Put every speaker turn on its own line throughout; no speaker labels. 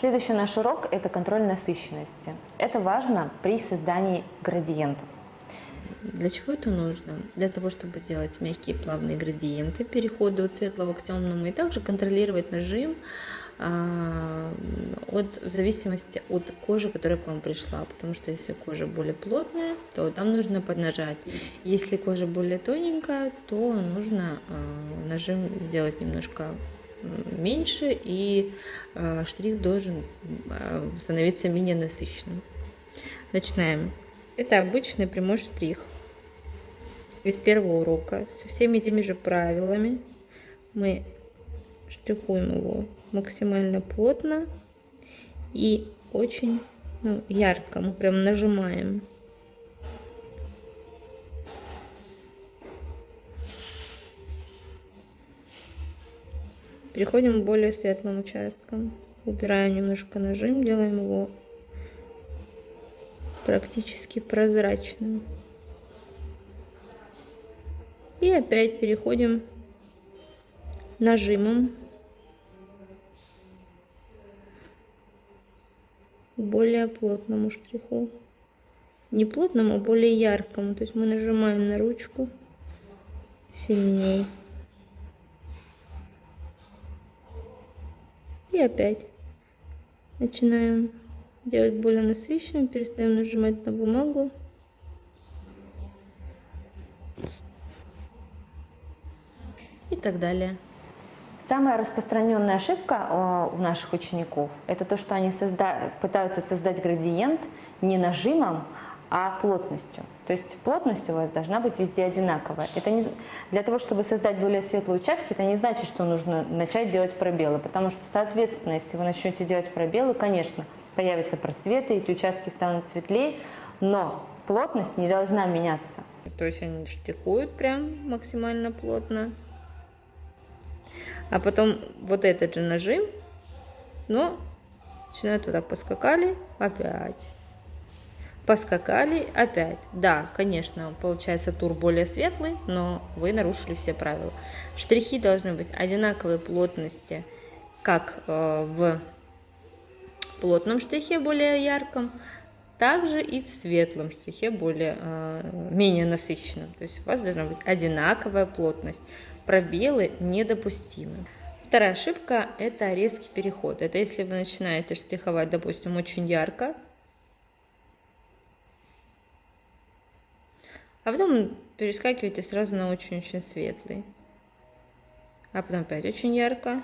Следующий наш урок – это контроль насыщенности. Это важно при создании градиентов.
Для чего это нужно? Для того, чтобы делать мягкие плавные градиенты, переходы от светлого к темному, и также контролировать нажим а, от, в зависимости от кожи, которая к вам пришла. Потому что если кожа более плотная, то там нужно поднажать. Если кожа более тоненькая, то нужно а, нажим сделать немножко меньше, и а, штрих должен становиться менее насыщенным. Начинаем. Это обычный прямой штрих. Из первого урока со всеми теми же правилами мы штрихуем его максимально плотно и очень ну, ярко. Мы прям нажимаем. Переходим к более светлым участкам. Убираем немножко нажим, делаем его практически прозрачным. И опять переходим нажимом к более плотному штриху. Не плотному, а более яркому. То есть мы нажимаем на ручку сильнее. И опять начинаем делать более насыщенным, перестаем нажимать на бумагу. И так далее.
Самая распространенная ошибка у наших учеников – это то, что они созда... пытаются создать градиент не нажимом, а плотностью. То есть плотность у вас должна быть везде одинаковая. Это не... Для того, чтобы создать более светлые участки, это не значит, что нужно начать делать пробелы, потому что, соответственно, если вы начнете делать пробелы, конечно, появятся просветы, эти участки станут светлее, но плотность не должна меняться.
То есть они штрихуют прям максимально плотно. А потом вот этот же нажим, но начинают вот так поскакали, опять. Поскакали, опять. Да, конечно, получается тур более светлый, но вы нарушили все правила. Штрихи должны быть одинаковой плотности, как э, в плотном штрихе более ярком, также и в светлом штрихе более, э, менее насыщенном. То есть у вас должна быть одинаковая плотность. Пробелы недопустимы. Вторая ошибка – это резкий переход. Это если вы начинаете штриховать, допустим, очень ярко, а потом перескакиваете сразу на очень-очень светлый. А потом опять очень ярко,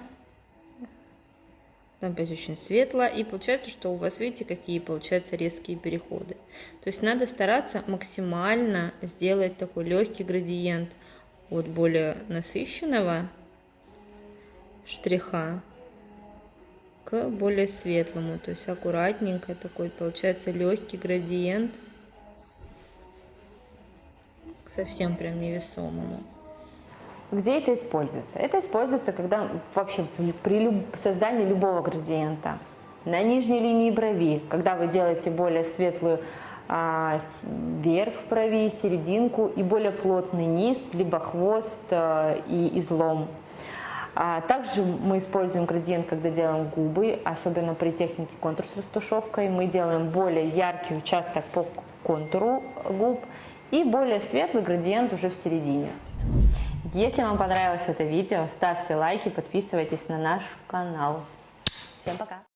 там опять очень светло, и получается, что у вас, видите, какие получаются резкие переходы. То есть надо стараться максимально сделать такой легкий градиент от более насыщенного штриха к более светлому, то есть аккуратненько такой получается легкий градиент совсем прям невесомому.
Где это используется? Это используется, когда вообще при люб... создании любого градиента. На нижней линии брови, когда вы делаете более светлую а, верх брови, серединку и более плотный низ, либо хвост а, и излом. А также мы используем градиент, когда делаем губы, особенно при технике контур с растушевкой. Мы делаем более яркий участок по контуру губ и более светлый градиент уже в середине. Если вам понравилось это видео, ставьте лайки, подписывайтесь на наш канал. Всем пока!